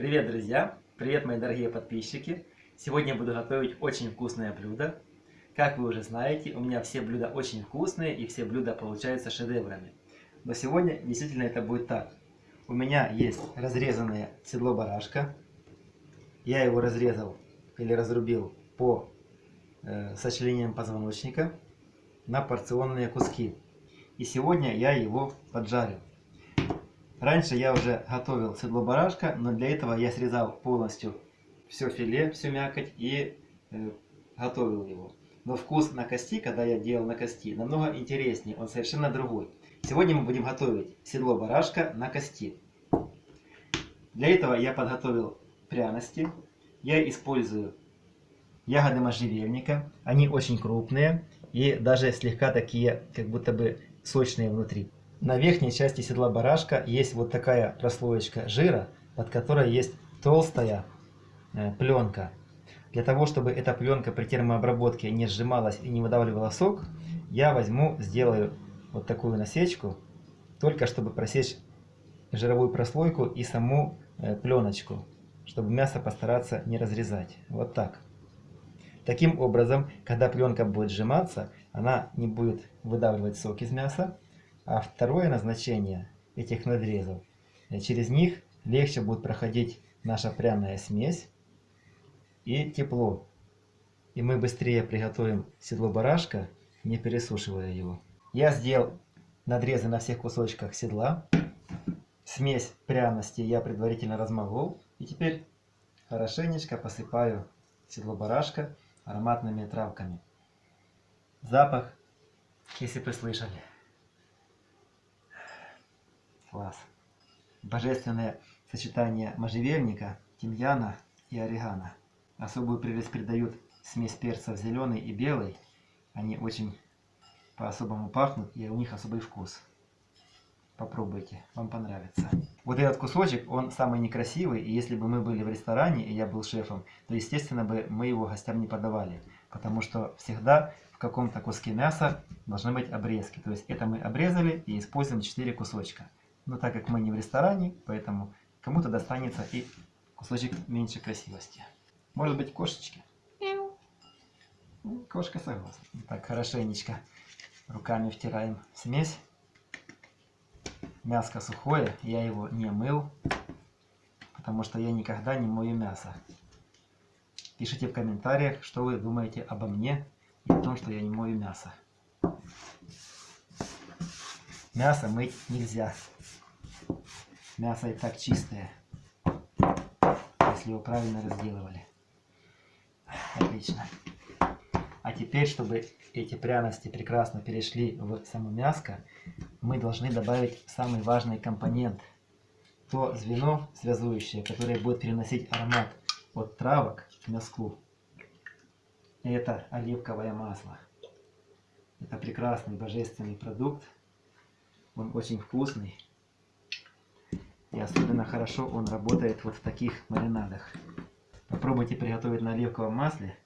Привет, друзья! Привет, мои дорогие подписчики! Сегодня я буду готовить очень вкусное блюдо. Как вы уже знаете, у меня все блюда очень вкусные и все блюда получаются шедеврами. Но сегодня действительно это будет так. У меня есть разрезанное седло барашка. Я его разрезал или разрубил по э, сочленениям позвоночника на порционные куски. И сегодня я его поджарю. Раньше я уже готовил седло барашка, но для этого я срезал полностью все филе, всю мякоть и э, готовил его. Но вкус на кости, когда я делал на кости, намного интереснее, он совершенно другой. Сегодня мы будем готовить седло барашка на кости. Для этого я подготовил пряности. Я использую ягоды можжевельника. Они очень крупные и даже слегка такие, как будто бы сочные внутри. На верхней части седла барашка есть вот такая прослоечка жира, под которой есть толстая э, пленка. Для того, чтобы эта пленка при термообработке не сжималась и не выдавливала сок, я возьму, сделаю вот такую насечку, только чтобы просечь жировую прослойку и саму э, пленочку, чтобы мясо постараться не разрезать. Вот так. Таким образом, когда пленка будет сжиматься, она не будет выдавливать сок из мяса, а второе назначение этих надрезов, э, через них легче будет проходить наша пряная смесь и тепло. И мы быстрее приготовим седло барашка, не пересушивая его. Я сделал надрезы на всех кусочках седла. Смесь пряности я предварительно размолол. И теперь хорошенечко посыпаю седло барашка ароматными травками. Запах, если вы слышали. Класс. Божественное сочетание можжевельника, тимьяна и орегано. Особую прелесть придают смесь перцев зеленый и белый. Они очень по-особому пахнут и у них особый вкус. Попробуйте, вам понравится. Вот этот кусочек, он самый некрасивый, и если бы мы были в ресторане, и я был шефом, то, естественно, бы мы его гостям не подавали. Потому что всегда в каком-то куске мяса должны быть обрезки. То есть это мы обрезали и используем 4 кусочка. Но так как мы не в ресторане, поэтому кому-то достанется и кусочек меньше красивости. Может быть кошечки? Кошка согласна. Так, хорошенечко руками втираем смесь. Мяско сухое, я его не мыл, потому что я никогда не мою мясо. Пишите в комментариях, что вы думаете обо мне и о том, что я не мою мясо. Мясо мыть нельзя. Мясо и так чистое, если его правильно разделывали. Отлично. А теперь, чтобы эти пряности прекрасно перешли в само мяско, мы должны добавить самый важный компонент. То звено связующее, которое будет переносить аромат от травок к мяску. Это оливковое масло. Это прекрасный божественный продукт. Он очень вкусный. И особенно хорошо он работает вот в таких маринадах. Попробуйте приготовить на оливковом масле,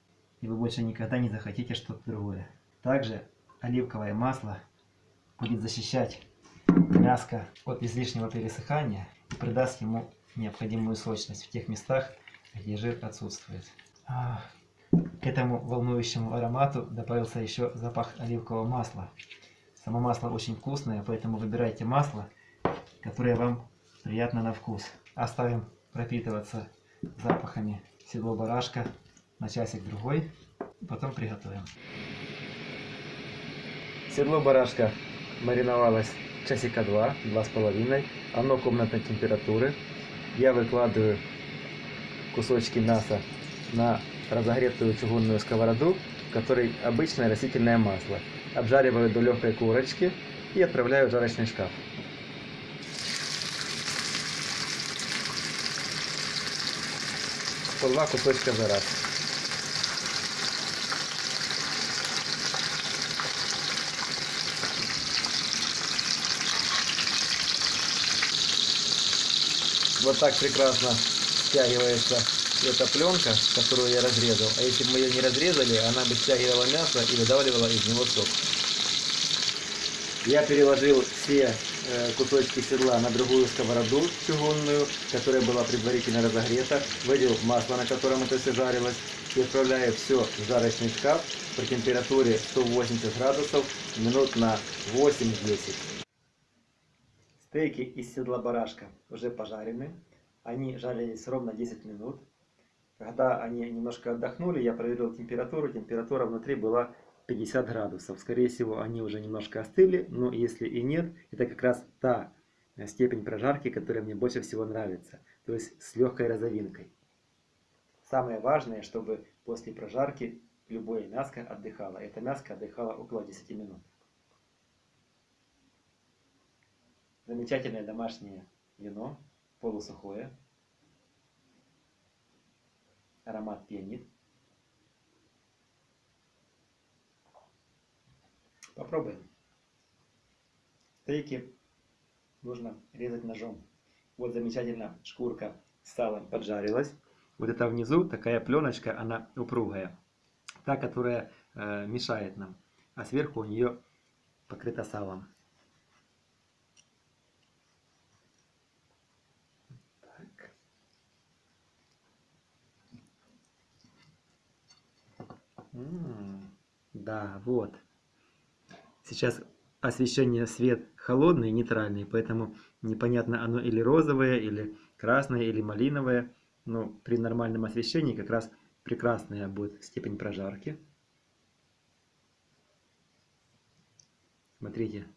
и вы больше никогда не захотите что-то другое. Также оливковое масло будет защищать мяско от излишнего пересыхания и придаст ему необходимую сочность в тех местах, где жир отсутствует. А, к этому волнующему аромату добавился еще запах оливкового масла. Само масло очень вкусное, поэтому выбирайте масло, которое вам приятно на вкус. Оставим пропитываться запахами седло барашка на часик-другой, потом приготовим. Седло барашка мариновалось часика два, два с половиной. Оно комнатной температуры. Я выкладываю кусочки мяса на разогретую чугунную сковороду, в которой обычное растительное масло. Обжариваю до легкой корочки и отправляю в жарочный шкаф. По два кусочка за раз. Вот так прекрасно стягивается эта пленка, которую я разрезал. А если бы мы ее не разрезали, она бы стягивала мясо и выдавливала из него сок. Я переложил все кусочки седла на другую сковороду чугунную, которая была предварительно разогрета, вылил масло, на котором это все жарилось, и отправляю все в жарочный шкаф при температуре 180 градусов минут на 8-10. Стейки из седла барашка уже пожарены. Они жарились ровно 10 минут. Когда они немножко отдохнули, я проверил температуру. Температура внутри была 50 градусов. Скорее всего, они уже немножко остыли, но если и нет, это как раз та степень прожарки, которая мне больше всего нравится. То есть с легкой розовинкой. Самое важное, чтобы после прожарки любое мяско отдыхало. Это мяско отдыхало около 10 минут. Замечательное домашнее вино, полусухое. Аромат пьянит. Попробуем. Стейки нужно резать ножом. Вот замечательно шкурка с салом поджарилась. Вот это внизу такая пленочка, она упругая. Та, которая э, мешает нам. А сверху у нее покрыта салом. Так. -м -м, да, вот. Сейчас освещение свет холодный, нейтральный, поэтому непонятно оно или розовое, или красное, или малиновое. Но при нормальном освещении как раз прекрасная будет степень прожарки. Смотрите,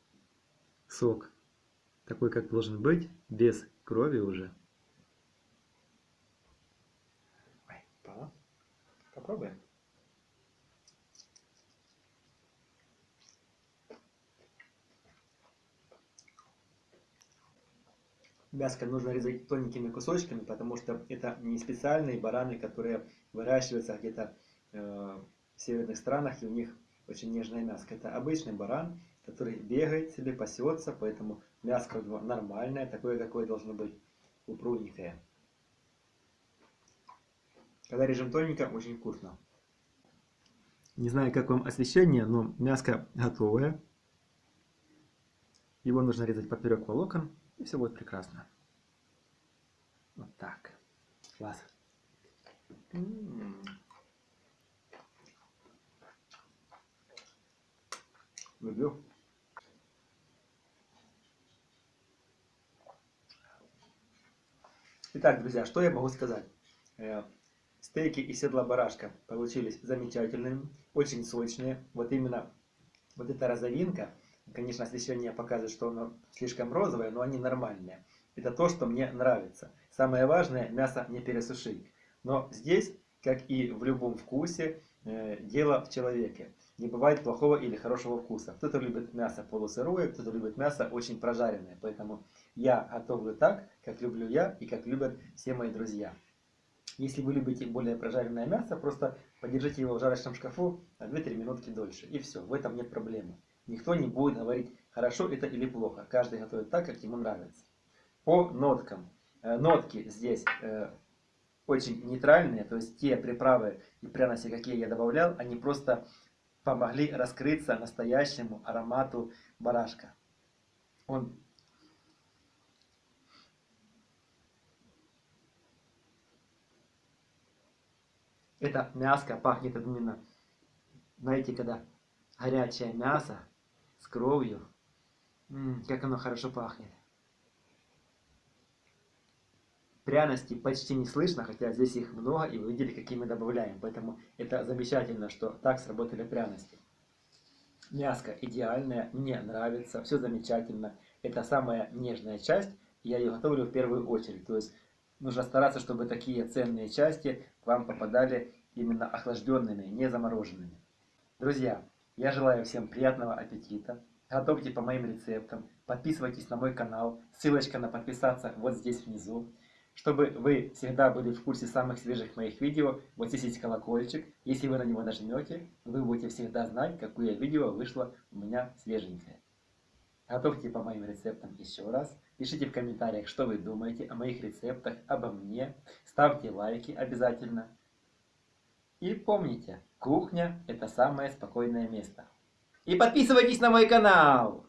сок такой, как должен быть, без крови уже. Попробуем. Мяско нужно резать тоненькими кусочками, потому что это не специальные бараны, которые выращиваются где-то э, в северных странах, и у них очень нежное мяско. Это обычный баран, который бегает себе, пасется, поэтому мяско нормальное, такое, какое должно быть, упругенькое. Когда режем тоненько, очень вкусно. Не знаю, как вам освещение, но мяско готовое. Его нужно резать поперек волокон. И все будет прекрасно. Вот так. Класс. Люблю. Итак, друзья, что я могу сказать? Э, стейки из седла барашка получились замечательными, очень сочные. Вот именно вот эта розовинка – Конечно, освещение показывает, что оно слишком розовое, но они нормальные. Это то, что мне нравится. Самое важное, мясо не пересушить. Но здесь, как и в любом вкусе, э, дело в человеке. Не бывает плохого или хорошего вкуса. Кто-то любит мясо полусырое, кто-то любит мясо очень прожаренное. Поэтому я готовлю так, как люблю я и как любят все мои друзья. Если вы любите более прожаренное мясо, просто подержите его в жарочном шкафу на 2-3 минутки дольше. И все, в этом нет проблемы. Никто не будет говорить, хорошо это или плохо. Каждый готовит так, как ему нравится. По ноткам. Э, нотки здесь э, очень нейтральные, то есть те приправы и пряности, какие я добавлял, они просто помогли раскрыться настоящему аромату барашка. Он Это мяско пахнет именно, знаете, когда горячее мясо с кровью. М -м, как оно хорошо пахнет. Пряности почти не слышно, хотя здесь их много, и вы видели, какие мы добавляем. Поэтому это замечательно, что так сработали пряности. Мяско идеальное, мне нравится, все замечательно. Это самая нежная часть, я ее готовлю в первую очередь. То есть нужно стараться, чтобы такие ценные части к вам попадали именно охлажденными, не замороженными. Друзья, я желаю всем приятного аппетита. Готовьте по моим рецептам. Подписывайтесь на мой канал. Ссылочка на подписаться вот здесь внизу. Чтобы вы всегда были в курсе самых свежих моих видео, вот здесь есть колокольчик. Если вы на него нажмете, вы будете всегда знать, какое видео вышло у меня свеженькое. Готовьте по моим рецептам еще раз. Пишите в комментариях, что вы думаете о моих рецептах, обо мне. Ставьте лайки обязательно. И помните, кухня – это самое спокойное место. И подписывайтесь на мой канал!